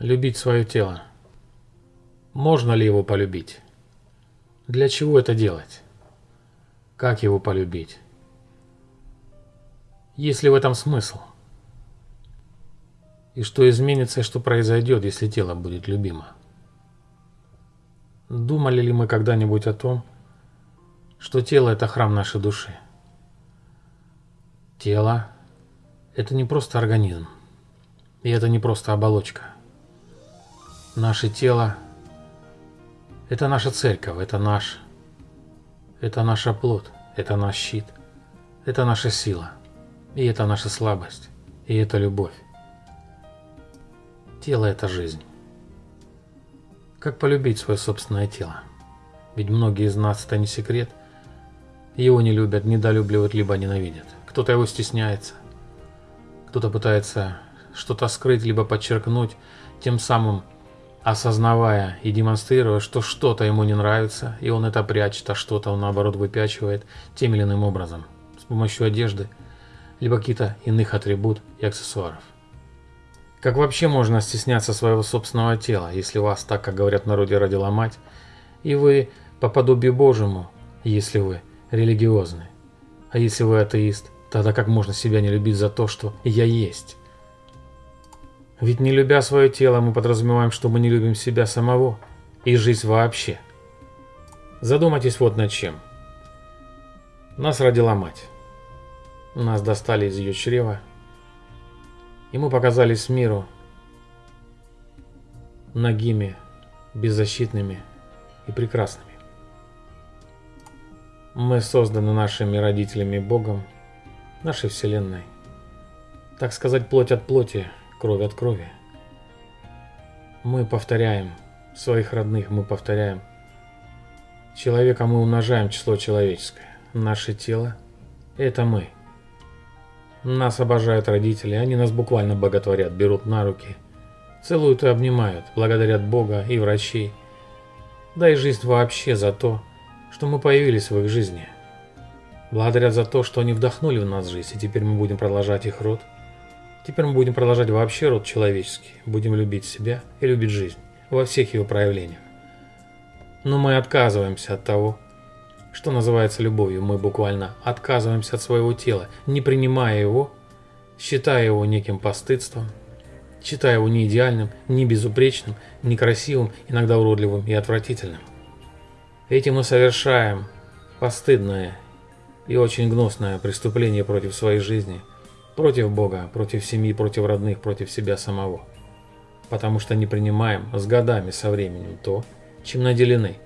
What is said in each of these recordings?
Любить свое тело. Можно ли его полюбить? Для чего это делать? Как его полюбить? Есть ли в этом смысл? И что изменится и что произойдет, если тело будет любимо? Думали ли мы когда-нибудь о том, что тело – это храм нашей души? Тело – это не просто организм, и это не просто оболочка – Наше тело – это наша церковь, это наш, это наша плод, это наш щит, это наша сила, и это наша слабость, и это любовь. Тело – это жизнь. Как полюбить свое собственное тело? Ведь многие из нас, это не секрет, его не любят, недолюбливают, либо ненавидят. Кто-то его стесняется, кто-то пытается что-то скрыть, либо подчеркнуть, тем самым осознавая и демонстрируя, что что-то ему не нравится, и он это прячет, а что-то он наоборот выпячивает тем или иным образом, с помощью одежды, либо каких-то иных атрибут и аксессуаров. Как вообще можно стесняться своего собственного тела, если вас, так как говорят в народе, родила мать, и вы по подобию Божьему, если вы религиозны? А если вы атеист, тогда как можно себя не любить за то, что «я есть»? Ведь не любя свое тело, мы подразумеваем, что мы не любим себя самого и жизнь вообще. Задумайтесь вот над чем. Нас родила мать. Нас достали из ее чрева, и мы показались миру нагими, беззащитными и прекрасными. Мы созданы нашими родителями Богом, нашей Вселенной. Так сказать, плоть от плоти – кровь от крови. Мы повторяем своих родных, мы повторяем. Человека мы умножаем число человеческое. Наше тело – это мы. Нас обожают родители, они нас буквально боготворят, берут на руки, целуют и обнимают, благодарят Бога и врачей. Да и жизнь вообще за то, что мы появились в их жизни. Благодарят за то, что они вдохнули в нас жизнь, и теперь мы будем продолжать их род – Теперь мы будем продолжать вообще род человеческий, будем любить себя и любить жизнь во всех ее проявлениях. Но мы отказываемся от того, что называется любовью. Мы буквально отказываемся от своего тела, не принимая его, считая его неким постыдством, считая его не идеальным, не безупречным, не красивым, иногда уродливым и отвратительным. Этим мы совершаем постыдное и очень гнусное преступление против своей жизни – Против Бога, против семьи, против родных, против себя самого. Потому что не принимаем с годами со временем то, чем наделены.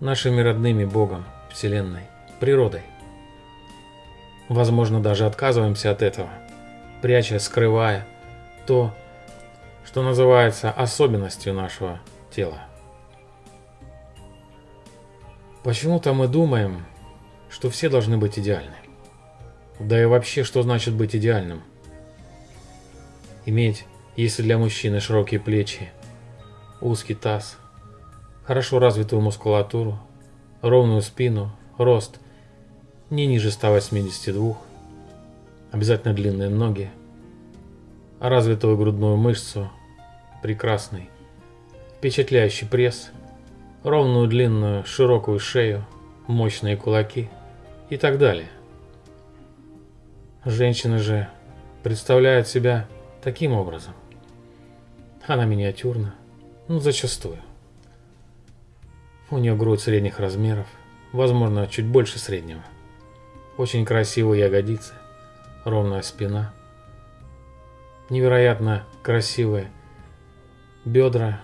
Нашими родными Богом, Вселенной, природой. Возможно, даже отказываемся от этого, пряча, скрывая то, что называется особенностью нашего тела. Почему-то мы думаем, что все должны быть идеальны. Да и вообще, что значит быть идеальным? Иметь, если для мужчины широкие плечи, узкий таз, хорошо развитую мускулатуру, ровную спину, рост не ниже 182, обязательно длинные ноги, развитую грудную мышцу, прекрасный, впечатляющий пресс, ровную длинную широкую шею, мощные кулаки и так далее. Женщина же представляет себя таким образом. Она миниатюрна, ну зачастую. У нее грудь средних размеров, возможно, чуть больше среднего. Очень красивые ягодицы, ровная спина, невероятно красивые бедра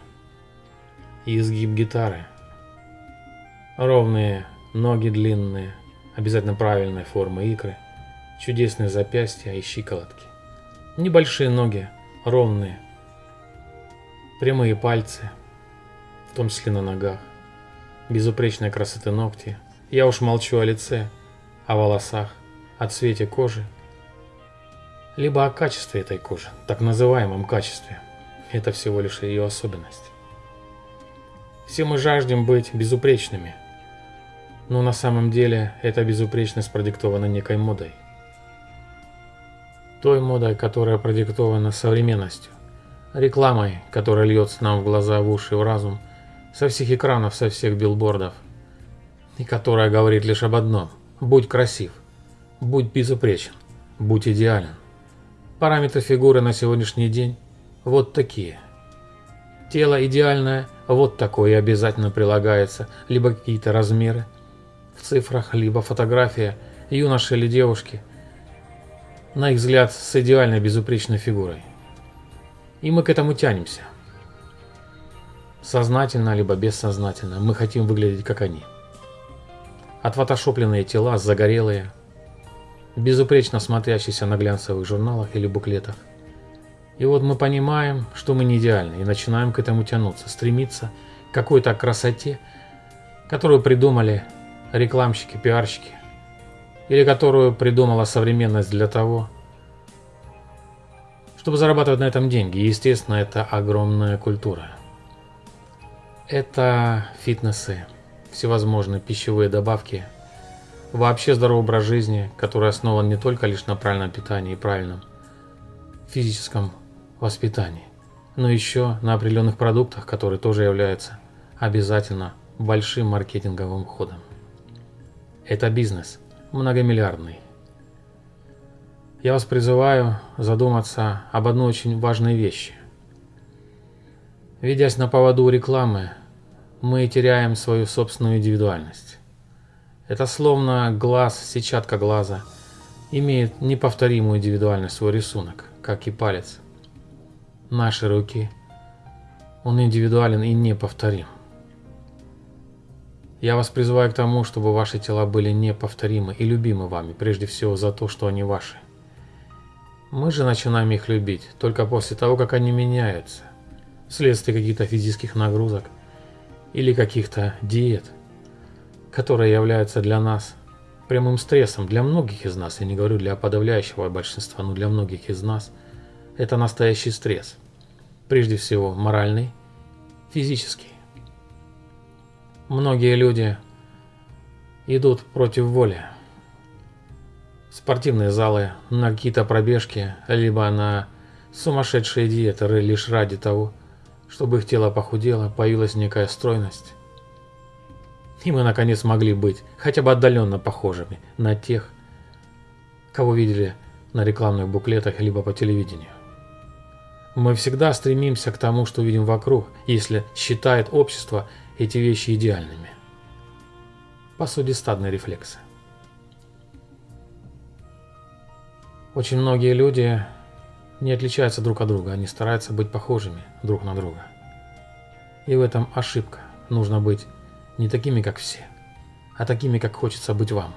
и изгиб гитары, ровные ноги длинные, обязательно правильной формы икры – чудесные запястья и щиколотки. Небольшие ноги, ровные, прямые пальцы, в том числе на ногах, безупречной красоты ногти. Я уж молчу о лице, о волосах, о цвете кожи, либо о качестве этой кожи, так называемом качестве. Это всего лишь ее особенность. Все мы жаждем быть безупречными, но на самом деле эта безупречность продиктована некой модой той модой, которая продиктована современностью, Рекламой, которая льется нам в глаза, в уши, в разум, со всех экранов, со всех билбордов, и которая говорит лишь об одном – будь красив, будь безупречен, будь идеален. Параметры фигуры на сегодняшний день вот такие. Тело идеальное, вот такое обязательно прилагается, либо какие-то размеры в цифрах, либо фотография юноши или девушки, на их взгляд, с идеальной безупречной фигурой. И мы к этому тянемся. Сознательно, либо бессознательно, мы хотим выглядеть как они. Отфотошопленные тела, загорелые, безупречно смотрящиеся на глянцевых журналах или буклетах. И вот мы понимаем, что мы не идеальны, и начинаем к этому тянуться, стремиться к какой-то красоте, которую придумали рекламщики, пиарщики, или которую придумала современность для того, чтобы зарабатывать на этом деньги. И, естественно, это огромная культура. Это фитнесы, всевозможные пищевые добавки, вообще здоровый образ жизни, который основан не только лишь на правильном питании и правильном физическом воспитании, но еще на определенных продуктах, которые тоже являются обязательно большим маркетинговым ходом. Это бизнес, многомиллиардный. Я вас призываю задуматься об одной очень важной вещи. Ведясь на поводу рекламы, мы теряем свою собственную индивидуальность. Это словно глаз, сетчатка глаза, имеет неповторимую индивидуальность свой рисунок, как и палец. Наши руки, он индивидуален и неповторим. Я вас призываю к тому, чтобы ваши тела были неповторимы и любимы вами, прежде всего за то, что они ваши. Мы же начинаем их любить только после того, как они меняются, вследствие каких-то физических нагрузок или каких-то диет – которые являются для нас прямым стрессом, для многих из нас, я не говорю для подавляющего большинства, но для многих из нас, это настоящий стресс. Прежде всего моральный, физический. Многие люди идут против воли. Спортивные залы, на какие-то пробежки, либо на сумасшедшие диеты лишь ради того, чтобы их тело похудело, появилась некая стройность и мы наконец могли быть хотя бы отдаленно похожими на тех, кого видели на рекламных буклетах либо по телевидению. Мы всегда стремимся к тому, что видим вокруг, если считает общество эти вещи идеальными. По сути, стадные рефлексы. Очень многие люди не отличаются друг от друга, они стараются быть похожими друг на друга. И в этом ошибка. Нужно быть не такими, как все, а такими, как хочется быть вам.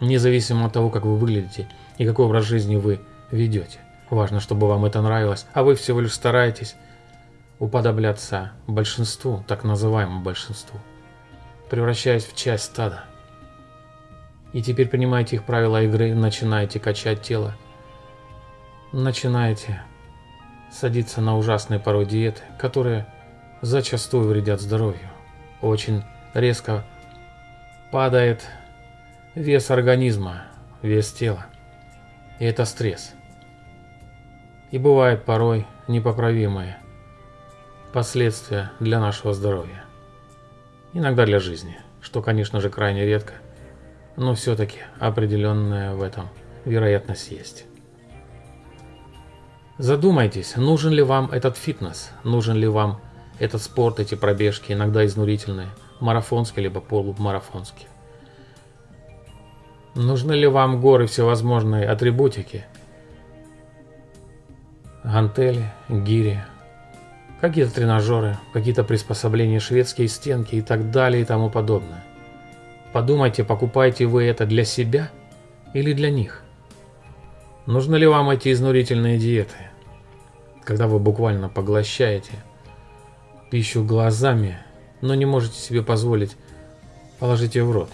Независимо от того, как вы выглядите и какой образ жизни вы ведете. Важно, чтобы вам это нравилось, а вы всего лишь стараетесь уподобляться большинству, так называемому большинству, превращаясь в часть стада. И теперь принимаете их правила игры, начинаете качать тело, начинаете садиться на ужасные порой диеты, которые зачастую вредят здоровью. Очень резко падает вес организма, вес тела. И это стресс. И бывают порой непоправимые последствия для нашего здоровья. Иногда для жизни, что, конечно же, крайне редко, но все-таки определенная в этом вероятность есть. Задумайтесь, нужен ли вам этот фитнес, нужен ли вам этот спорт, эти пробежки, иногда изнурительные – марафонский либо полумарафонский. Нужны ли вам горы всевозможной атрибутики? Гантели, гири, какие-то тренажеры, какие-то приспособления, шведские стенки и так далее и тому подобное. Подумайте, покупаете вы это для себя или для них? Нужны ли вам эти изнурительные диеты, когда вы буквально поглощаете пищу глазами но не можете себе позволить положить ее в рот.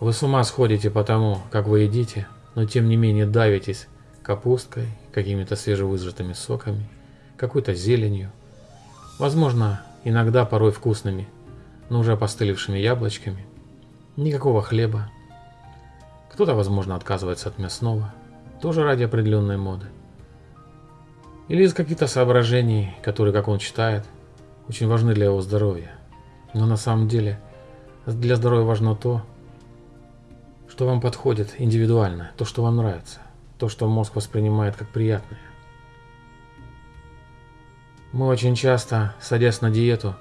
Вы с ума сходите по тому, как вы едите, но тем не менее давитесь капусткой, какими-то свежевыжатыми соками, какой-то зеленью, возможно, иногда порой вкусными, но уже опостылевшими яблочками, никакого хлеба. Кто-то, возможно, отказывается от мясного, тоже ради определенной моды. или из каких-то соображений, которые, как он считает, очень важны для его здоровья. Но на самом деле для здоровья важно то, что вам подходит индивидуально, то, что вам нравится, то, что мозг воспринимает как приятное. Мы очень часто, садясь на диету,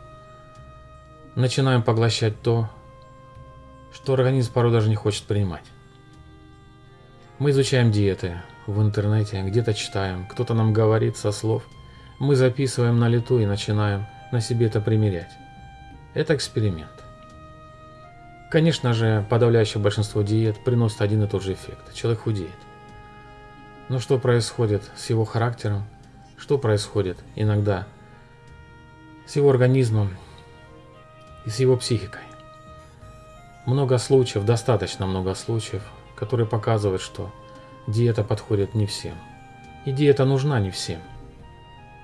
начинаем поглощать то, что организм порой даже не хочет принимать. Мы изучаем диеты в интернете, где-то читаем, кто-то нам говорит со слов. Мы записываем на лету и начинаем на себе это примерять. Это эксперимент. Конечно же, подавляющее большинство диет приносит один и тот же эффект. Человек худеет. Но что происходит с его характером? Что происходит иногда с его организмом и с его психикой? Много случаев, достаточно много случаев, которые показывают, что диета подходит не всем. И диета нужна не всем.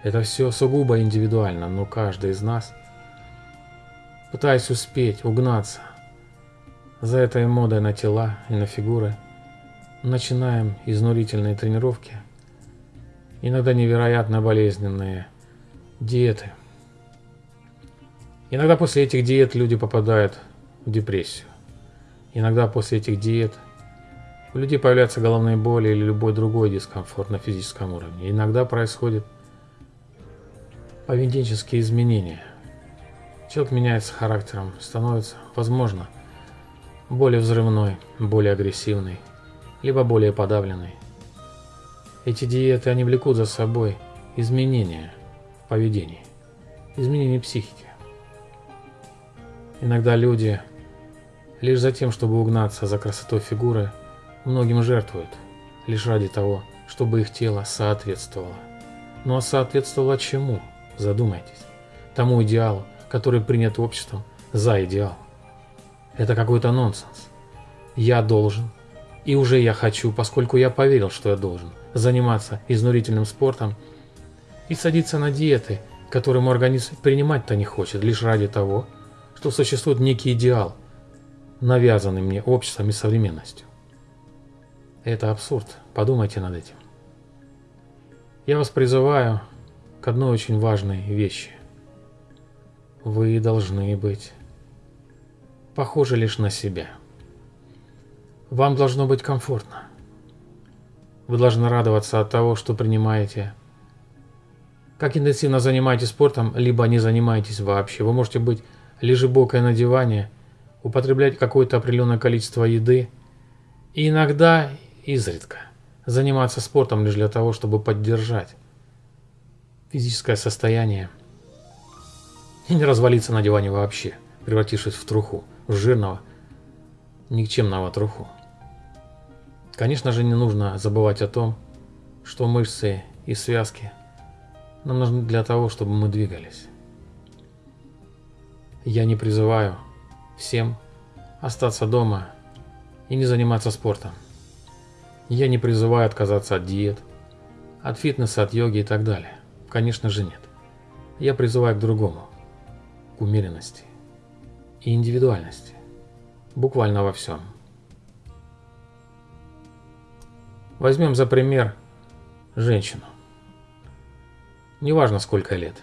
Это все сугубо индивидуально, но каждый из нас, пытаясь успеть, угнаться за этой модой на тела и на фигуры, начинаем изнурительные тренировки, иногда невероятно болезненные диеты. Иногда после этих диет люди попадают в депрессию. Иногда после этих диет у людей появляются головные боли или любой другой дискомфорт на физическом уровне. Иногда происходят поведенческие изменения. Человек меняется характером, становится, возможно, более взрывной, более агрессивный, либо более подавленный. Эти диеты, они влекут за собой изменения в поведении, изменения психики. Иногда люди лишь за тем, чтобы угнаться за красотой фигуры, многим жертвуют, лишь ради того, чтобы их тело соответствовало. Ну а соответствовало чему? Задумайтесь. Тому идеалу, который принят обществом за идеал. Это какой-то нонсенс. Я должен, и уже я хочу, поскольку я поверил, что я должен, заниматься изнурительным спортом и садиться на диеты, которые мой организм принимать-то не хочет, лишь ради того, что существует некий идеал, навязанный мне обществом и современностью. Это абсурд, подумайте над этим. Я вас призываю к одной очень важной вещи. Вы должны быть похожи лишь на себя. Вам должно быть комфортно. Вы должны радоваться от того, что принимаете. Как интенсивно занимаетесь спортом, либо не занимаетесь вообще. Вы можете быть лежебокой на диване, употреблять какое-то определенное количество еды и иногда, изредка, заниматься спортом лишь для того, чтобы поддержать физическое состояние и не развалиться на диване вообще, превратившись в труху в жирного, никчемного труху. Конечно же, не нужно забывать о том, что мышцы и связки нам нужны для того, чтобы мы двигались. Я не призываю всем остаться дома и не заниматься спортом. Я не призываю отказаться от диет, от фитнеса, от йоги и так далее. Конечно же нет. Я призываю к другому, к умеренности и индивидуальности. Буквально во всем. Возьмем за пример женщину. Неважно сколько лет.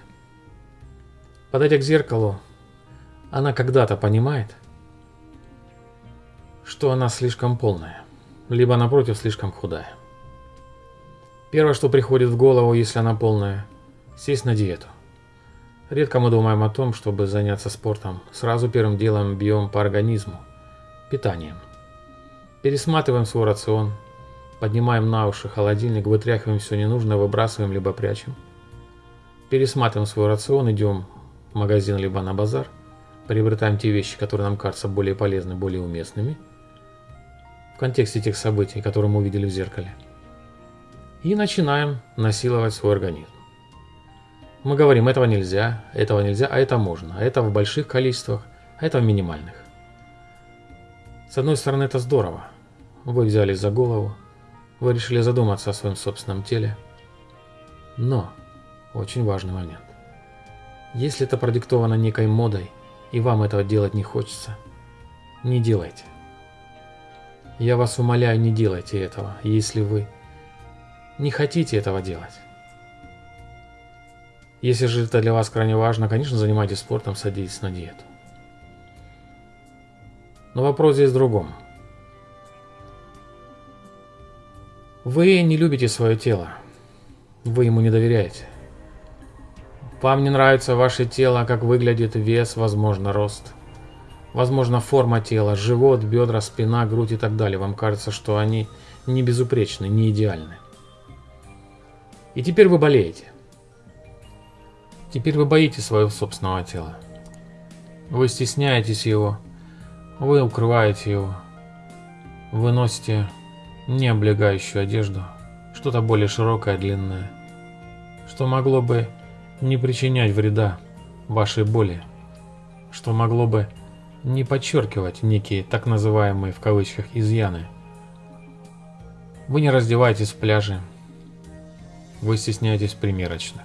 Подойдя к зеркалу, она когда-то понимает, что она слишком полная, либо напротив слишком худая. Первое, что приходит в голову, если она полная, сесть на диету. Редко мы думаем о том, чтобы заняться спортом. Сразу первым делом бьем по организму, питанием. Пересматриваем свой рацион, поднимаем на уши холодильник, вытряхиваем все ненужное, выбрасываем либо прячем. Пересматриваем свой рацион, идем в магазин либо на базар, приобретаем те вещи, которые нам кажутся более полезны, более уместными в контексте тех событий, которые мы увидели в зеркале. И начинаем насиловать свой организм. Мы говорим, этого нельзя, этого нельзя, а это можно, а это в больших количествах, а это в минимальных. С одной стороны, это здорово. Вы взялись за голову, вы решили задуматься о своем собственном теле. Но, очень важный момент. Если это продиктовано некой модой, и вам этого делать не хочется, не делайте. Я вас умоляю, не делайте этого, если вы не хотите этого делать. Если же это для вас крайне важно, конечно, занимайтесь спортом, садитесь на диету. Но вопрос здесь в другом. Вы не любите свое тело. Вы ему не доверяете. Вам не нравится ваше тело, как выглядит вес, возможно, рост. Возможно, форма тела, живот, бедра, спина, грудь и так далее. Вам кажется, что они не безупречны, не идеальны. И теперь вы болеете. Теперь вы боитесь своего собственного тела. Вы стесняетесь его, вы укрываете его, вы носите не облегающую одежду, что-то более широкое, длинное, что могло бы не причинять вреда вашей боли, что могло бы не подчеркивать некие так называемые в кавычках изъяны. Вы не раздеваетесь в пляже, вы стесняетесь примерочных.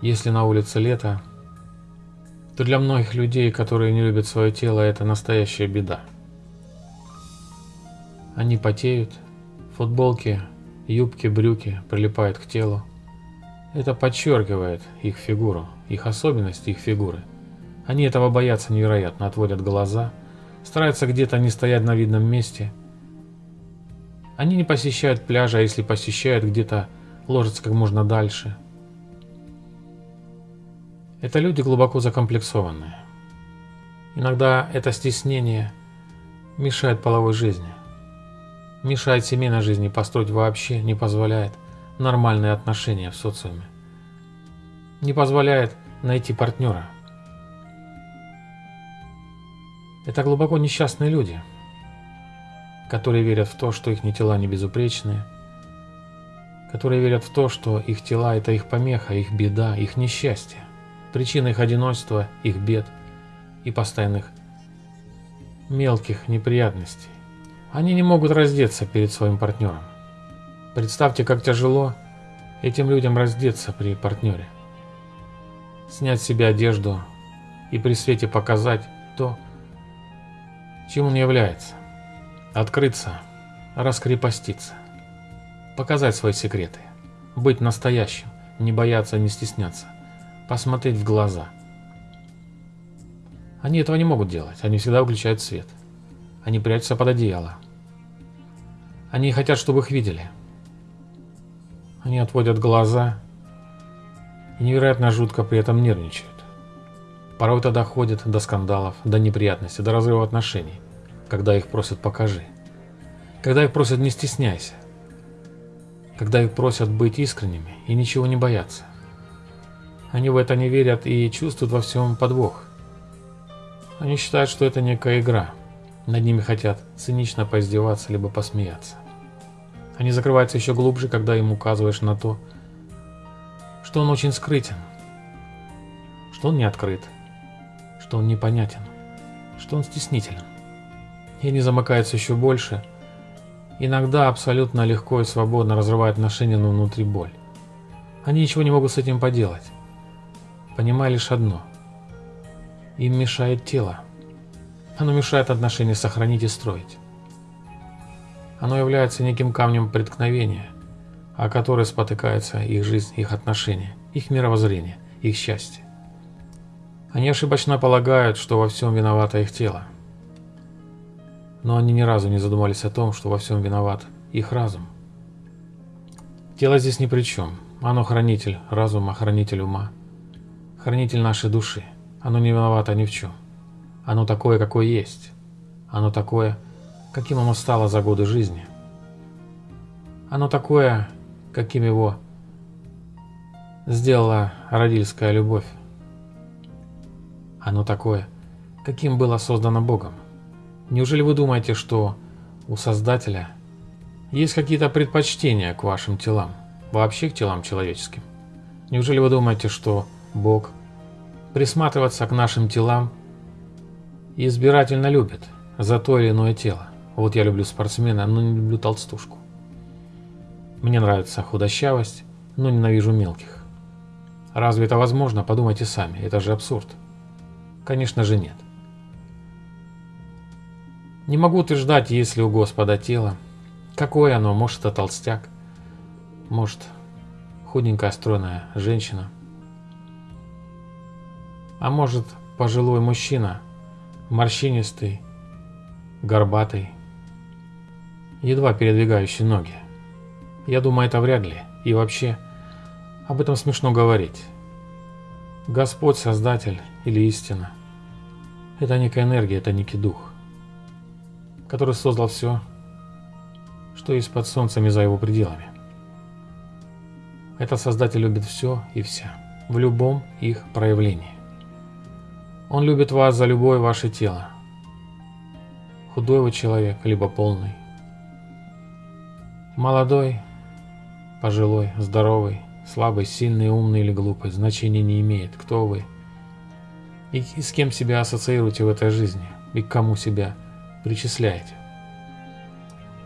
Если на улице лето, то для многих людей, которые не любят свое тело, это настоящая беда. Они потеют, футболки, юбки, брюки прилипают к телу. Это подчеркивает их фигуру, их особенности их фигуры. Они этого боятся невероятно, отводят глаза, стараются где-то не стоять на видном месте. Они не посещают пляжа, а если посещают, где-то ложатся как можно дальше – это люди глубоко закомплексованные. Иногда это стеснение мешает половой жизни, мешает семейной жизни построить вообще, не позволяет нормальные отношения в социуме, не позволяет найти партнера. Это глубоко несчастные люди, которые верят в то, что их тела не безупречные, которые верят в то, что их тела – это их помеха, их беда, их несчастье причина их одиночества, их бед и постоянных мелких неприятностей. Они не могут раздеться перед своим партнером. Представьте, как тяжело этим людям раздеться при партнере. Снять с себя одежду и при свете показать то, чем он является. Открыться, раскрепоститься, показать свои секреты, быть настоящим, не бояться, не стесняться посмотреть в глаза. Они этого не могут делать, они всегда выключают свет. Они прячутся под одеяло. Они хотят, чтобы их видели. Они отводят глаза и невероятно жутко при этом нервничают. Порой это доходит до скандалов, до неприятностей, до разрыва отношений, когда их просят «покажи». Когда их просят «не стесняйся». Когда их просят быть искренними и ничего не бояться. Они в это не верят и чувствуют во всем подвох. Они считают, что это некая игра. Над ними хотят цинично поиздеваться, либо посмеяться. Они закрываются еще глубже, когда им указываешь на то, что он очень скрытен, что он не открыт, что он непонятен, что он стеснителен. И они замыкаются еще больше, иногда абсолютно легко и свободно разрывая отношения, но внутри боль. Они ничего не могут с этим поделать понимая лишь одно. Им мешает тело. Оно мешает отношения сохранить и строить. Оно является неким камнем преткновения, о который спотыкается их жизнь, их отношения, их мировоззрение, их счастье. Они ошибочно полагают, что во всем виновато их тело. Но они ни разу не задумались о том, что во всем виноват их разум. Тело здесь ни при чем. Оно хранитель разума, хранитель ума хранитель нашей души. Оно не виновато ни в чем. Оно такое, какое есть. Оно такое, каким оно стало за годы жизни. Оно такое, каким его сделала родительская любовь. Оно такое, каким было создано Богом. Неужели вы думаете, что у Создателя есть какие-то предпочтения к вашим телам, вообще к телам человеческим? Неужели вы думаете, что Бог присматриваться к нашим телам избирательно любит за то или иное тело. Вот я люблю спортсмена, но не люблю толстушку. Мне нравится худощавость, но ненавижу мелких. Разве это возможно? Подумайте сами, это же абсурд. Конечно же нет. Не могу утверждать, есть ли у Господа тело. Какое оно? Может, это толстяк. Может, худенькая стройная женщина. А может, пожилой мужчина, морщинистый, горбатый, едва передвигающий ноги. Я думаю, это вряд ли. И вообще, об этом смешно говорить. Господь, Создатель или истина – это некая энергия, это некий дух, который создал все, что есть под солнцем и за его пределами. Этот Создатель любит все и вся, в любом их проявлении. Он любит вас за любое ваше тело. Худой вы человек, либо полный. Молодой, пожилой, здоровый, слабый, сильный, умный или глупый, значения не имеет, кто вы. И с кем себя ассоциируете в этой жизни, и к кому себя причисляете.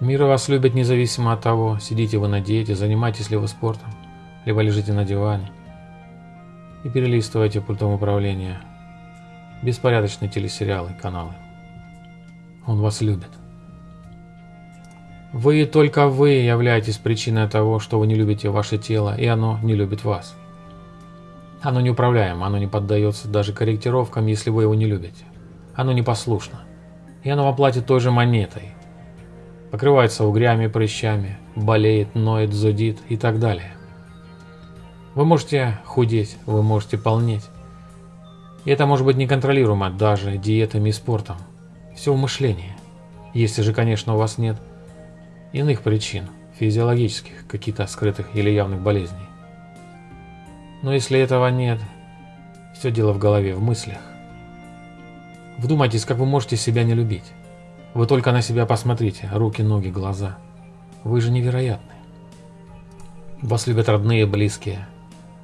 Мир вас любит независимо от того, сидите вы на диете, занимаетесь ли вы спортом, либо лежите на диване и перелистываете пультом управления беспорядочные телесериалы, каналы. Он вас любит. Вы и только вы являетесь причиной того, что вы не любите ваше тело, и оно не любит вас. Оно неуправляемо, оно не поддается даже корректировкам, если вы его не любите. Оно непослушно. И оно вам платит той же монетой, покрывается угрями, прыщами, болеет, ноет, зудит и так далее. Вы можете худеть, вы можете полнеть. И это может быть неконтролируемо даже диетами и спортом. Все в мышлении. Если же, конечно, у вас нет иных причин, физиологических, каких-то скрытых или явных болезней. Но если этого нет, все дело в голове, в мыслях. Вдумайтесь, как вы можете себя не любить. Вы только на себя посмотрите, руки, ноги, глаза. Вы же невероятны. Вас любят родные близкие.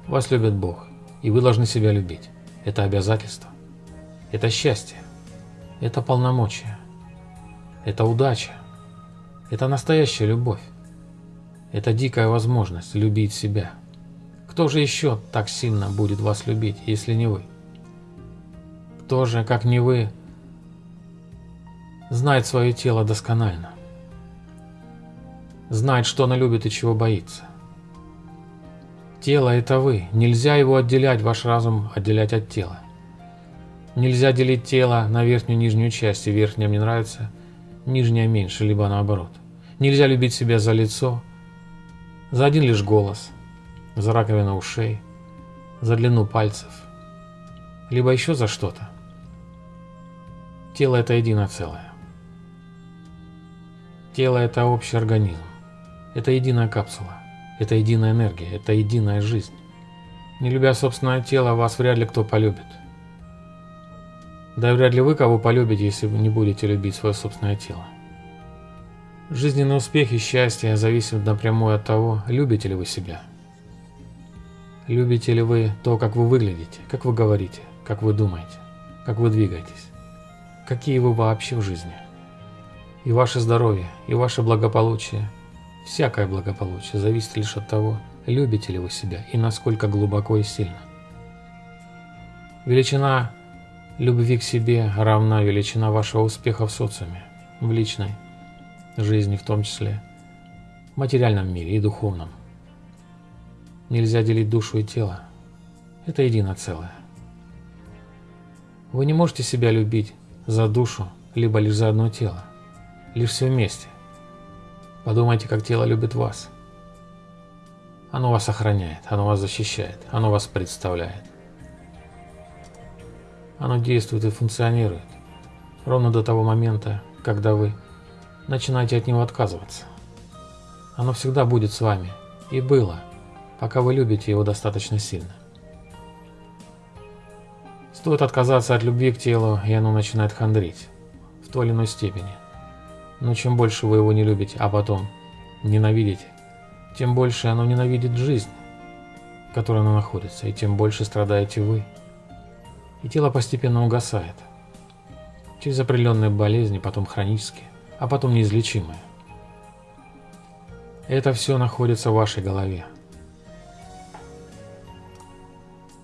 Вас любит Бог. И вы должны себя любить. Это обязательство. Это счастье. Это полномочия. Это удача. Это настоящая любовь. Это дикая возможность любить себя. Кто же еще так сильно будет вас любить, если не вы? Кто же, как не вы, знает свое тело досконально. Знает, что оно любит и чего боится. Тело – это вы. Нельзя его отделять, ваш разум отделять от тела. Нельзя делить тело на верхнюю и нижнюю часть, и верхняя мне нравится, нижняя меньше, либо наоборот. Нельзя любить себя за лицо, за один лишь голос, за раковину ушей, за длину пальцев, либо еще за что-то. Тело – это единое целое. Тело – это общий организм. Это единая капсула. Это единая энергия. Это единая жизнь. Не любя собственное тело, вас вряд ли кто полюбит. Да и вряд ли вы кого полюбите, если вы не будете любить свое собственное тело. Жизненный успех и счастье зависят напрямую от того, любите ли вы себя. Любите ли вы то, как вы выглядите, как вы говорите, как вы думаете, как вы двигаетесь, какие вы вообще в жизни. И ваше здоровье, и ваше благополучие, всякое благополучие зависит лишь от того, любите ли вы себя и насколько глубоко и сильно. Величина любви к себе равна величина вашего успеха в социуме, в личной жизни в том числе, в материальном мире и духовном. Нельзя делить душу и тело. Это едино целое. Вы не можете себя любить за душу, либо лишь за одно тело лишь все вместе. Подумайте, как тело любит вас. Оно вас охраняет, оно вас защищает, оно вас представляет. Оно действует и функционирует ровно до того момента, когда вы начинаете от него отказываться. Оно всегда будет с вами и было, пока вы любите его достаточно сильно. Стоит отказаться от любви к телу, и оно начинает хандрить в той или иной степени. Но чем больше вы его не любите, а потом ненавидите, тем больше оно ненавидит жизнь, в которой оно находится, и тем больше страдаете вы. И тело постепенно угасает. Через определенные болезни, потом хронические, а потом неизлечимые. Это все находится в вашей голове.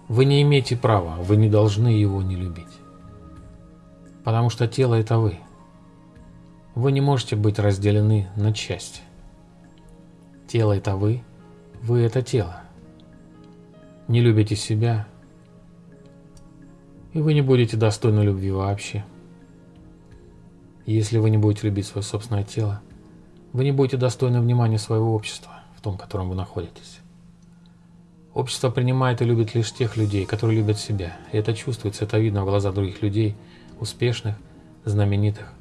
Вы не имеете права, вы не должны его не любить. Потому что тело это вы. Вы не можете быть разделены на части. Тело – это вы, вы – это тело. не любите себя, и вы не будете достойны любви вообще. Если вы не будете любить свое собственное тело, вы не будете достойны внимания своего общества, в том, в котором вы находитесь. Общество принимает и любит лишь тех людей, которые любят себя. И это чувствуется, это видно в глазах других людей, успешных, знаменитых.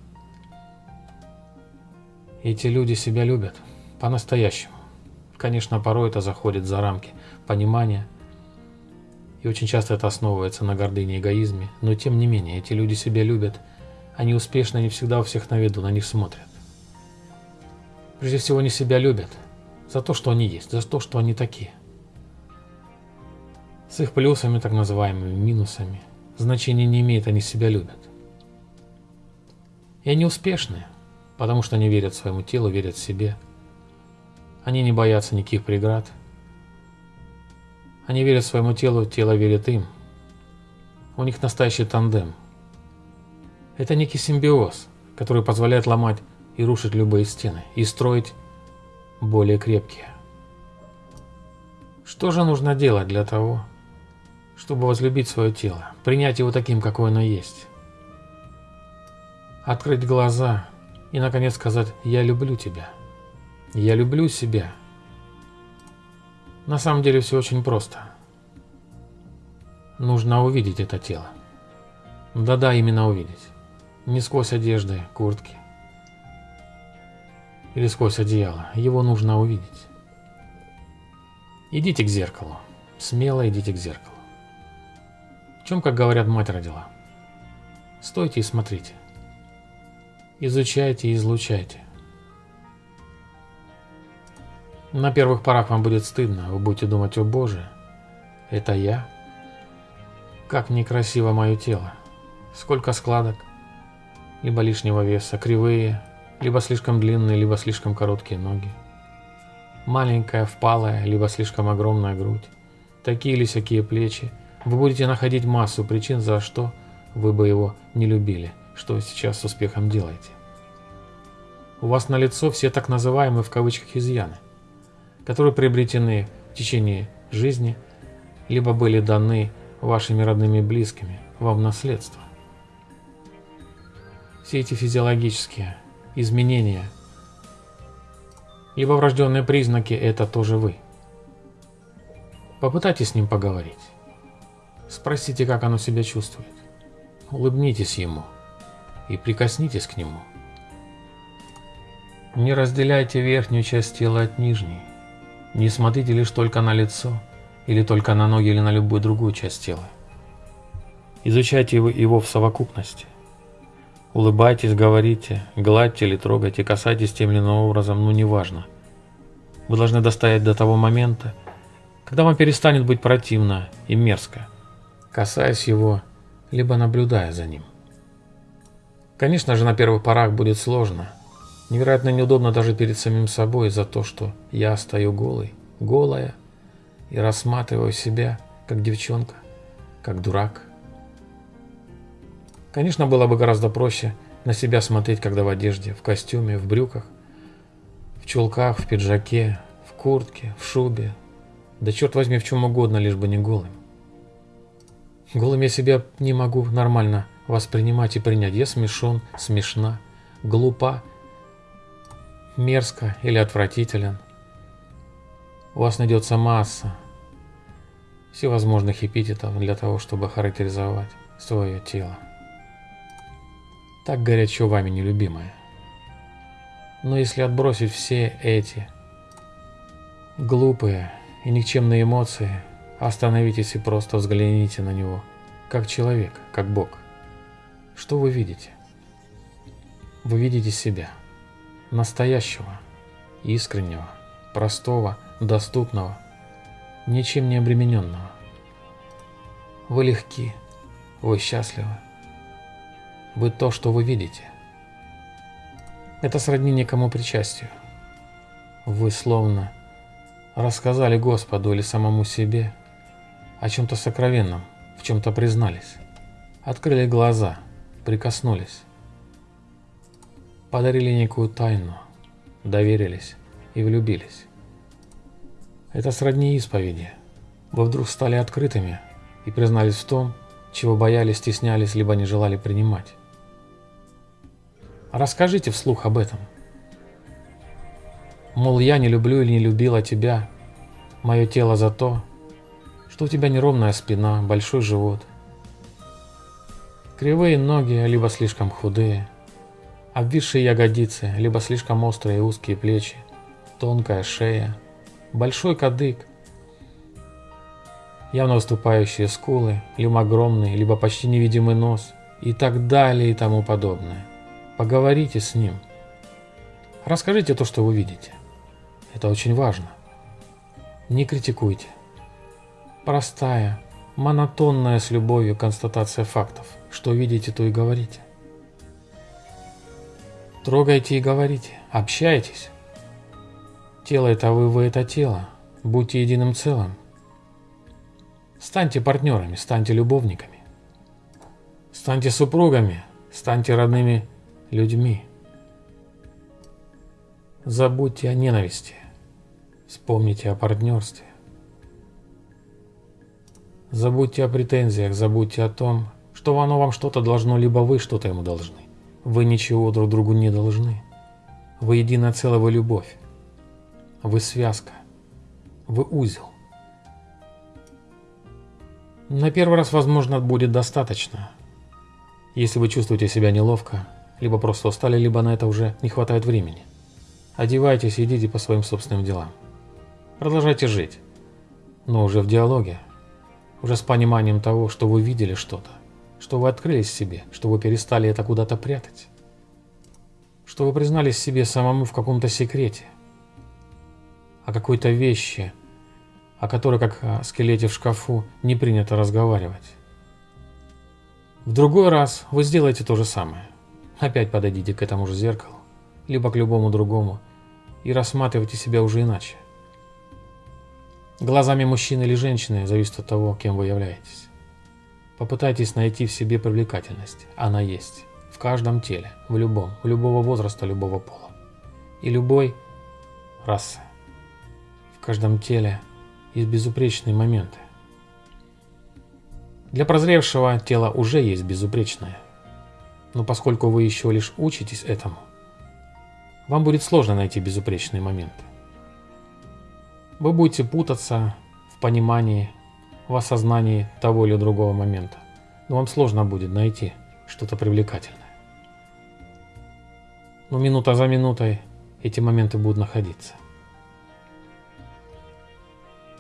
Эти люди себя любят по-настоящему. Конечно, порой это заходит за рамки понимания, и очень часто это основывается на гордыне и эгоизме, но тем не менее, эти люди себя любят, они успешны, они всегда у всех на виду, на них смотрят. Прежде всего, они себя любят за то, что они есть, за то, что они такие. С их плюсами, так называемыми минусами, значения не имеет, они себя любят. И они успешны, потому что они верят своему телу, верят себе – они не боятся никаких преград. Они верят своему телу, тело верит им. У них настоящий тандем. Это некий симбиоз, который позволяет ломать и рушить любые стены, и строить более крепкие. Что же нужно делать для того, чтобы возлюбить свое тело, принять его таким, какое оно есть? Открыть глаза и, наконец, сказать «Я люблю тебя». Я люблю себя. На самом деле все очень просто. Нужно увидеть это тело. Да-да, именно увидеть. Не сквозь одежды, куртки. Или сквозь одеяло. Его нужно увидеть. Идите к зеркалу. Смело идите к зеркалу. В чем, как говорят, мать родила. Стойте и смотрите. Изучайте и излучайте. На первых порах вам будет стыдно, вы будете думать, о боже, это я? Как некрасиво мое тело. Сколько складок, либо лишнего веса, кривые, либо слишком длинные, либо слишком короткие ноги. Маленькая, впалая, либо слишком огромная грудь. Такие или сякие плечи. Вы будете находить массу причин, за что вы бы его не любили, что сейчас с успехом делаете. У вас на лицо все так называемые в кавычках изъяны – которые приобретены в течение жизни, либо были даны вашими родными и близкими вам наследство. Все эти физиологические изменения, либо врожденные признаки – это тоже вы. Попытайтесь с ним поговорить. Спросите, как оно себя чувствует. Улыбнитесь ему и прикоснитесь к нему. Не разделяйте верхнюю часть тела от нижней. Не смотрите лишь только на лицо, или только на ноги, или на любую другую часть тела. Изучайте его в совокупности. Улыбайтесь, говорите, гладьте или трогайте, касайтесь тем или иным образом, ну неважно. Вы должны достоять до того момента, когда вам перестанет быть противно и мерзко, касаясь его, либо наблюдая за ним. Конечно же, на первых порах будет сложно – Невероятно неудобно даже перед самим собой за то, что я стою голый, голая, и рассматриваю себя, как девчонка, как дурак. Конечно, было бы гораздо проще на себя смотреть, когда в одежде, в костюме, в брюках, в чулках, в пиджаке, в куртке, в шубе, да черт возьми, в чем угодно, лишь бы не голым. Голым я себя не могу нормально воспринимать и принять. Я смешон, смешна, глупа мерзко или отвратителен. У вас найдется масса всевозможных эпитетов для того, чтобы характеризовать свое тело. Так горячо вами нелюбимое. Но если отбросить все эти глупые и никчемные эмоции, остановитесь и просто взгляните на него, как человек, как Бог. Что вы видите? Вы видите себя настоящего, искреннего, простого, доступного, ничем не обремененного. Вы легки, вы счастливы, вы то, что вы видите. Это сродни некому причастию. Вы словно рассказали Господу или самому себе о чем-то сокровенном, в чем-то признались, открыли глаза, прикоснулись подарили некую тайну, доверились и влюбились. Это сродни исповеди, вы вдруг стали открытыми и признались в том, чего боялись, стеснялись, либо не желали принимать. Расскажите вслух об этом. Мол, я не люблю или не любила тебя, мое тело за то, что у тебя неровная спина, большой живот, кривые ноги, либо слишком худые, обвисшие ягодицы, либо слишком острые и узкие плечи, тонкая шея, большой кадык, явно выступающие скулы, либо огромный, либо почти невидимый нос и так далее и тому подобное. Поговорите с ним. Расскажите то, что вы видите. Это очень важно. Не критикуйте. Простая, монотонная с любовью констатация фактов. Что видите, то и говорите. Трогайте и говорите, общайтесь. Тело это вы, вы это тело. Будьте единым целым. Станьте партнерами, станьте любовниками. Станьте супругами, станьте родными людьми. Забудьте о ненависти. Вспомните о партнерстве. Забудьте о претензиях, забудьте о том, что оно вам что-то должно, либо вы что-то ему должны. Вы ничего друг другу не должны. Вы единое целое, вы любовь. Вы связка. Вы узел. На первый раз, возможно, будет достаточно. Если вы чувствуете себя неловко, либо просто устали, либо на это уже не хватает времени. Одевайтесь и идите по своим собственным делам. Продолжайте жить, но уже в диалоге, уже с пониманием того, что вы видели что-то, что вы открылись себе, что вы перестали это куда-то прятать, что вы признались себе самому в каком-то секрете, о какой-то вещи, о которой, как о скелете в шкафу, не принято разговаривать. В другой раз вы сделаете то же самое. Опять подойдите к этому же зеркалу, либо к любому другому, и рассматривайте себя уже иначе. Глазами мужчины или женщины зависит от того, кем вы являетесь. Попытайтесь найти в себе привлекательность. Она есть. В каждом теле, в любом, в любого возраста, любого пола. И любой расы. В каждом теле есть безупречные моменты. Для прозревшего тело уже есть безупречное. Но поскольку вы еще лишь учитесь этому, вам будет сложно найти безупречные моменты. Вы будете путаться в понимании, в осознании того или другого момента. Но вам сложно будет найти что-то привлекательное. Но минута за минутой эти моменты будут находиться.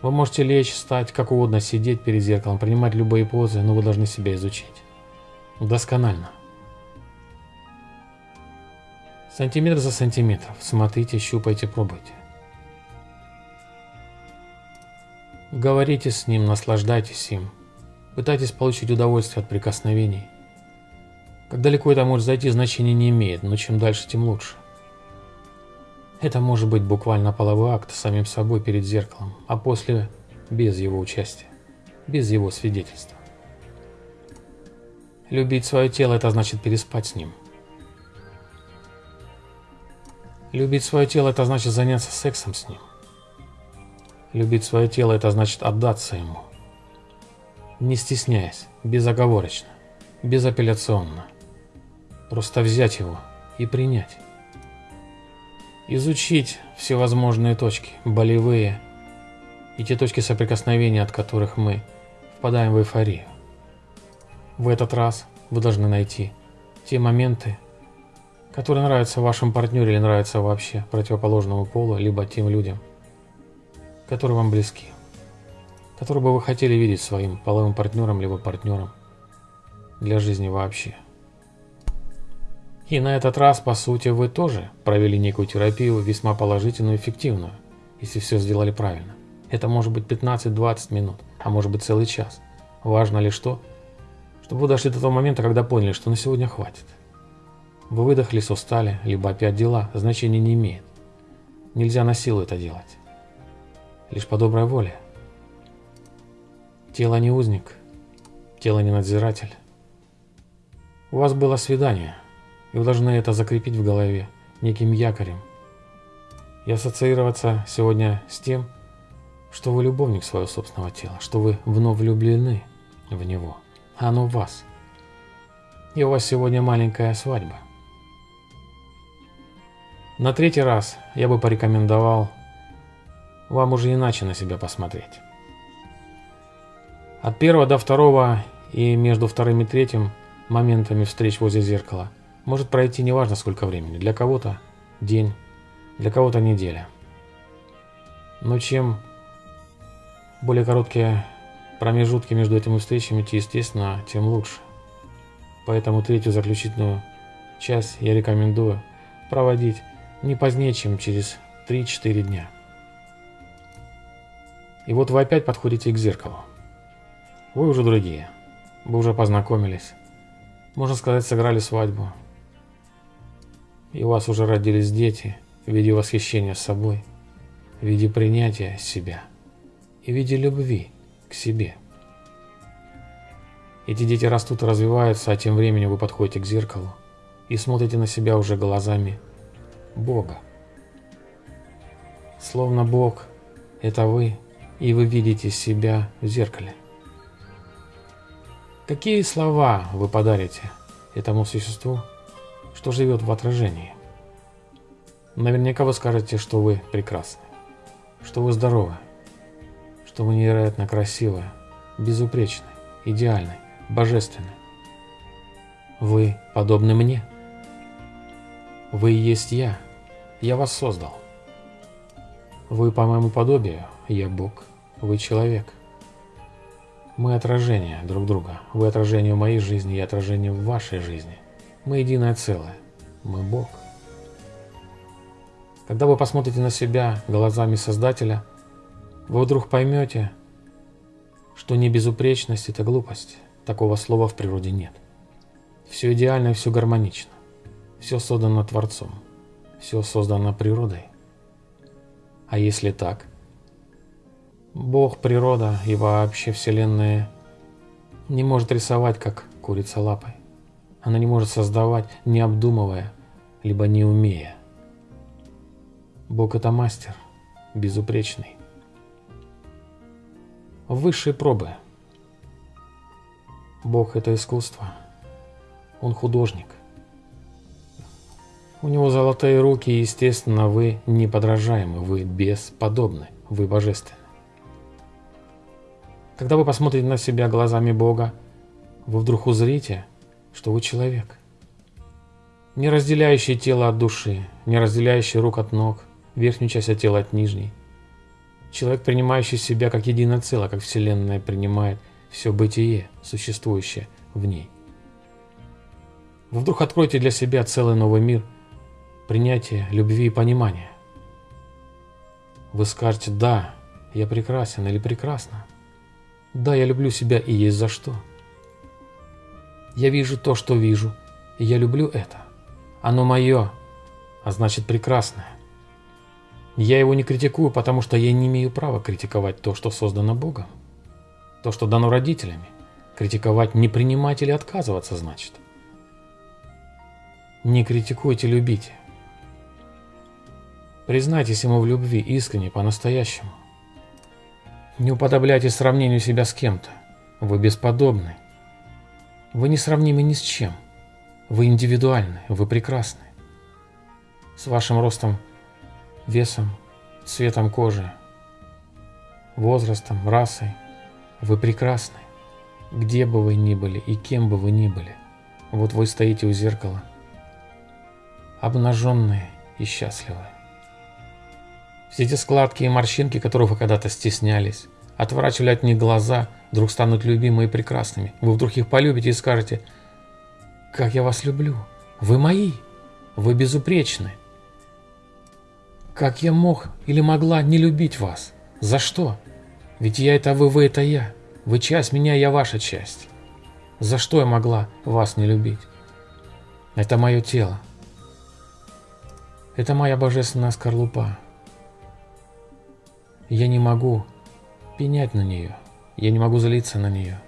Вы можете лечь, встать, как угодно, сидеть перед зеркалом, принимать любые позы, но вы должны себя изучить. Досконально. Сантиметр за сантиметром. Смотрите, щупайте, пробуйте. Говорите с ним, наслаждайтесь им. Пытайтесь получить удовольствие от прикосновений. Как далеко это может зайти, значения не имеет, но чем дальше, тем лучше. Это может быть буквально половой акт самим собой перед зеркалом, а после без его участия, без его свидетельства. Любить свое тело – это значит переспать с ним. Любить свое тело – это значит заняться сексом с ним. Любить свое тело – это значит отдаться ему. Не стесняясь, безоговорочно, безапелляционно. Просто взять его и принять изучить всевозможные точки, болевые и те точки соприкосновения, от которых мы впадаем в эйфорию. В этот раз вы должны найти те моменты, которые нравятся вашему партнеру или нравятся вообще противоположному полу, либо тем людям, которые вам близки, которые бы вы хотели видеть своим половым партнером, либо партнером для жизни вообще. И на этот раз, по сути, вы тоже провели некую терапию, весьма положительную и эффективную, если все сделали правильно. Это может быть 15-20 минут, а может быть целый час. Важно лишь то, чтобы вы дошли до того момента, когда поняли, что на сегодня хватит. Вы выдохлись, устали, либо опять дела, значения не имеет. Нельзя на силу это делать. Лишь по доброй воле. Тело не узник, тело не надзиратель. У вас было свидание, и вы должны это закрепить в голове неким якорем. И ассоциироваться сегодня с тем, что вы любовник своего собственного тела, что вы вновь влюблены в него, а оно в вас. И у вас сегодня маленькая свадьба. На третий раз я бы порекомендовал вам уже иначе на себя посмотреть. От первого до второго и между вторым и третьим моментами встреч возле зеркала может пройти неважно сколько времени. Для кого-то день, для кого-то неделя. Но чем более короткие промежутки между этими встречами, естественно, тем лучше. Поэтому третью заключительную часть я рекомендую проводить не позднее, чем через 3-4 дня. И вот вы опять подходите к зеркалу. Вы уже другие. Вы уже познакомились. Можно сказать, сыграли свадьбу. И у вас уже родились дети в виде восхищения собой, в виде принятия себя и в виде любви к себе. Эти дети растут и развиваются, а тем временем вы подходите к зеркалу и смотрите на себя уже глазами Бога. Словно Бог – это вы, и вы видите себя в зеркале. Какие слова вы подарите этому существу, что живет в отражении? Наверняка вы скажете, что вы прекрасны, что вы здоровы, что вы невероятно красивы, безупречны, идеальны, божественны. Вы подобны мне. Вы есть я. Я вас создал. Вы по моему подобию, я Бог, вы человек. Мы отражение друг друга. Вы отражение моей жизни, я отражение вашей жизни. Мы единое целое. Мы Бог. Когда вы посмотрите на себя глазами Создателя, вы вдруг поймете, что не безупречность – это глупость. Такого слова в природе нет. Все идеально и все гармонично. Все создано Творцом. Все создано природой. А если так, Бог, природа и вообще Вселенная не может рисовать, как курица лапой. Она не может создавать, не обдумывая, либо не умея. Бог – это мастер, безупречный. Высшие пробы. Бог – это искусство. Он художник. У него золотые руки, и, естественно, вы неподражаемы, вы бесподобны, вы божественны. Когда вы посмотрите на себя глазами Бога, вы вдруг узрите, что вы человек. Не разделяющий тело от души, не разделяющий рук от ног, верхнюю часть от тела от нижней. Человек, принимающий себя как единое целое, как Вселенная принимает все бытие, существующее в ней. Вы вдруг откроете для себя целый новый мир, принятие любви и понимания. Вы скажете «да, я прекрасен» или «прекрасна». Да, я люблю себя и есть за что. Я вижу то, что вижу, и я люблю это. Оно мое, а значит прекрасное. Я его не критикую, потому что я не имею права критиковать то, что создано Богом. То, что дано родителями. Критиковать не принимать или отказываться значит. Не критикуйте, любите. Признайтесь ему в любви искренне, по-настоящему. Не уподобляйте сравнению себя с кем-то. Вы бесподобны. Вы не сравнимы ни с чем. Вы индивидуальны, вы прекрасны. С вашим ростом, весом, цветом кожи, возрастом, расой. Вы прекрасны. Где бы вы ни были и кем бы вы ни были. Вот вы стоите у зеркала, обнаженные и счастливые. Все эти складки и морщинки, которых вы когда-то стеснялись, отворачивали от них глаза, вдруг станут любимыми и прекрасными. Вы вдруг их полюбите и скажете, «Как я вас люблю! Вы мои! Вы безупречны! Как я мог или могла не любить вас? За что? Ведь я это вы, вы это я. Вы часть меня, я ваша часть. За что я могла вас не любить? Это мое тело. Это моя божественная скорлупа. Я не могу пенять на нее, я не могу злиться на нее,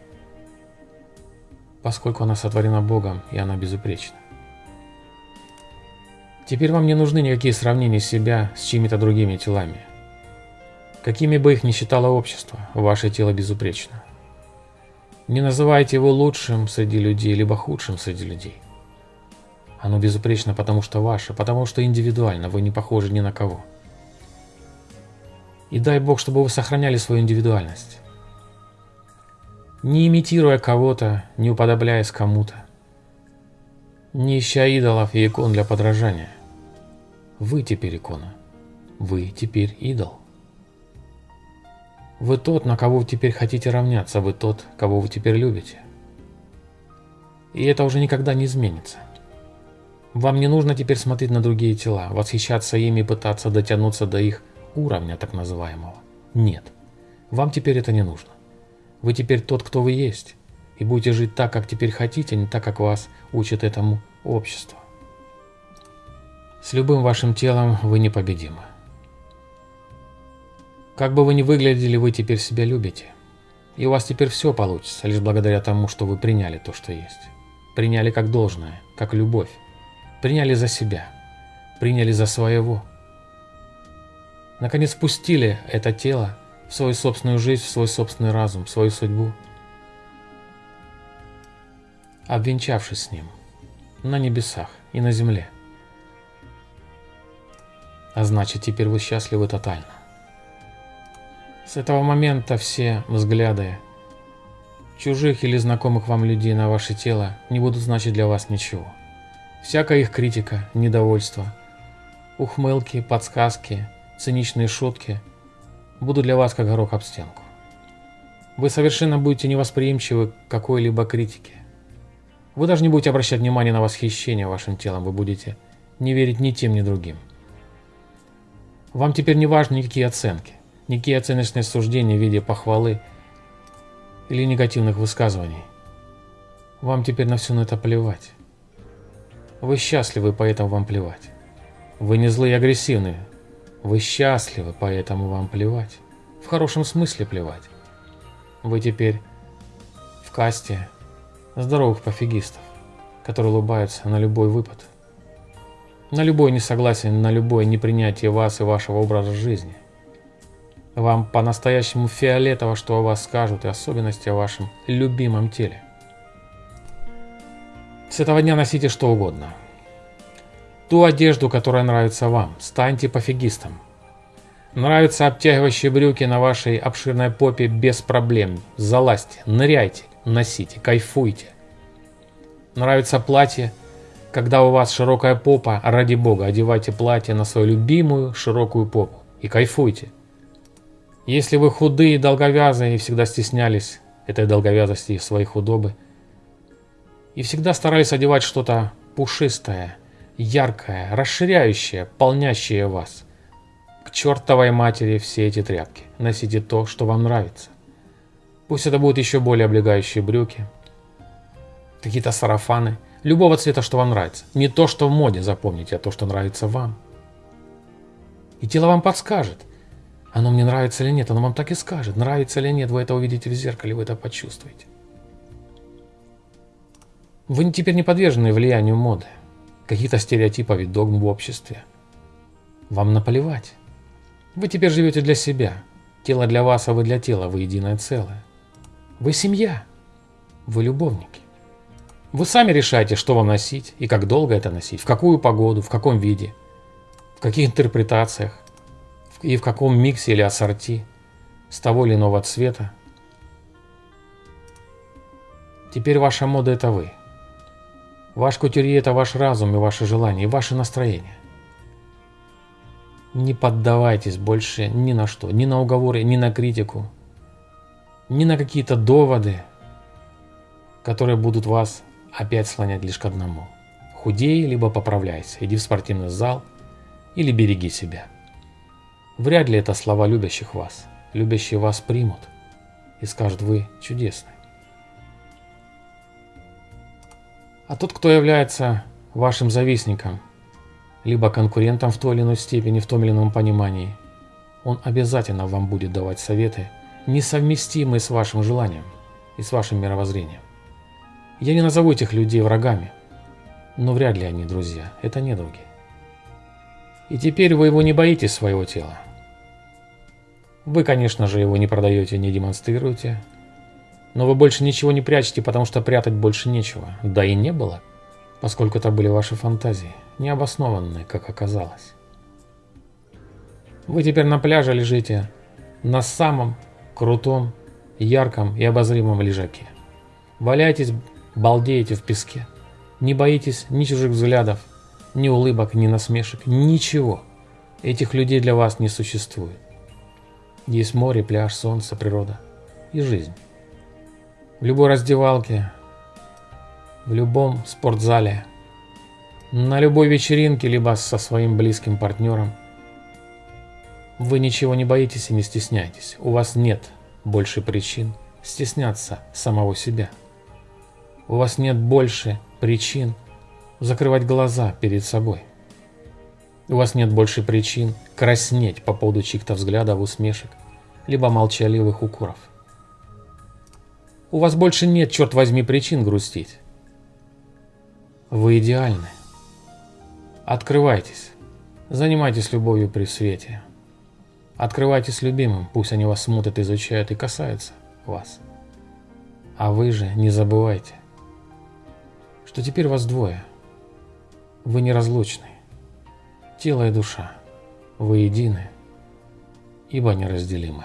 поскольку она сотворена Богом и она безупречна. Теперь вам не нужны никакие сравнения себя с чьими-то другими телами. Какими бы их ни считало общество, ваше тело безупречно. Не называйте его лучшим среди людей, либо худшим среди людей. Оно безупречно, потому что ваше, потому что индивидуально, вы не похожи ни на кого. И дай Бог, чтобы вы сохраняли свою индивидуальность. Не имитируя кого-то, не уподобляясь кому-то. Не ища идолов и икон для подражания. Вы теперь икона. Вы теперь идол. Вы тот, на кого вы теперь хотите равняться, вы тот, кого вы теперь любите. И это уже никогда не изменится. Вам не нужно теперь смотреть на другие тела, восхищаться ими и пытаться дотянуться до их уровня так называемого. Нет, вам теперь это не нужно. Вы теперь тот, кто вы есть, и будете жить так, как теперь хотите, а не так, как вас учит этому общество. С любым вашим телом вы непобедимы. Как бы вы ни выглядели, вы теперь себя любите. И у вас теперь все получится, лишь благодаря тому, что вы приняли то, что есть. Приняли как должное, как любовь. Приняли за себя. Приняли за своего. Наконец пустили это тело в свою собственную жизнь, в свой собственный разум, в свою судьбу. Обвенчавшись с ним на небесах и на земле. А значит, теперь вы счастливы тотально. С этого момента все взгляды чужих или знакомых вам людей на ваше тело не будут значить для вас ничего. Всякая их критика, недовольство, ухмылки, подсказки, циничные шутки будут для вас как горох об стенку. Вы совершенно будете невосприимчивы к какой-либо критике. Вы даже не будете обращать внимания на восхищение вашим телом, вы будете не верить ни тем, ни другим. Вам теперь не важны никакие оценки никакие оценочные суждения в виде похвалы или негативных высказываний. Вам теперь на все на это плевать. Вы счастливы, поэтому вам плевать. Вы не злые и агрессивные. Вы счастливы, поэтому вам плевать. В хорошем смысле плевать. Вы теперь в касте здоровых пофигистов, которые улыбаются на любой выпад. На любое несогласие, на любое непринятие вас и вашего образа жизни. Вам по-настоящему фиолетово, что о вас скажут, и особенности о вашем любимом теле. С этого дня носите что угодно. Ту одежду, которая нравится вам. Станьте пофигистом. Нравятся обтягивающие брюки на вашей обширной попе без проблем. Залазьте, ныряйте, носите, кайфуйте. Нравится платье, когда у вас широкая попа, ради бога, одевайте платье на свою любимую широкую попу и кайфуйте. Если вы худые, долговязые и всегда стеснялись этой долговязости своей худобы, и всегда старались одевать что-то пушистое, яркое, расширяющее, полнящее вас, к чертовой матери все эти тряпки. Носите то, что вам нравится. Пусть это будут еще более облегающие брюки, какие-то сарафаны, любого цвета, что вам нравится. Не то, что в моде, запомните, а то, что нравится вам. И тело вам подскажет – оно мне нравится или нет, оно вам так и скажет. Нравится или нет, вы это увидите в зеркале, вы это почувствуете. Вы теперь не подвержены влиянию моды, каких-то стереотипов и догм в обществе. Вам наплевать. Вы теперь живете для себя. Тело для вас, а вы для тела, вы единое целое. Вы семья. Вы любовники. Вы сами решаете, что вам носить и как долго это носить, в какую погоду, в каком виде, в каких интерпретациях и в каком миксе или ассорти, с того или иного цвета. Теперь ваша мода – это вы. Ваш кутюрье – это ваш разум и ваши желания, и ваше настроение. Не поддавайтесь больше ни на что, ни на уговоры, ни на критику, ни на какие-то доводы, которые будут вас опять слонять лишь к одному. Худей, либо поправляйся, иди в спортивный зал или береги себя. Вряд ли это слова любящих вас. Любящие вас примут и скажут, вы чудесны. А тот, кто является вашим завистником, либо конкурентом в той или иной степени, в том или ином понимании, он обязательно вам будет давать советы, несовместимые с вашим желанием и с вашим мировоззрением. Я не назову этих людей врагами, но вряд ли они друзья, это не недруги. И теперь вы его не боитесь своего тела. Вы, конечно же, его не продаете, не демонстрируете. Но вы больше ничего не прячете, потому что прятать больше нечего. Да и не было, поскольку это были ваши фантазии, необоснованные, как оказалось. Вы теперь на пляже лежите на самом крутом, ярком и обозримом лежаке. Валяетесь, балдеете в песке. Не боитесь ни чужих взглядов, ни улыбок, ни насмешек, ничего. Этих людей для вас не существует. Есть море, пляж, солнце, природа и жизнь. В любой раздевалке, в любом спортзале, на любой вечеринке, либо со своим близким партнером. Вы ничего не боитесь и не стесняетесь. У вас нет больше причин стесняться самого себя. У вас нет больше причин закрывать глаза перед собой. У вас нет больше причин краснеть по поводу чьих-то взглядов, усмешек, либо молчаливых укоров. У вас больше нет, черт возьми, причин грустить. Вы идеальны. Открывайтесь. Занимайтесь любовью при свете. Открывайтесь любимым, пусть они вас смотрят, изучают и касаются вас. А вы же не забывайте, что теперь вас двое. Вы неразлучны. Тело и душа. Вы едины, ибо неразделимы.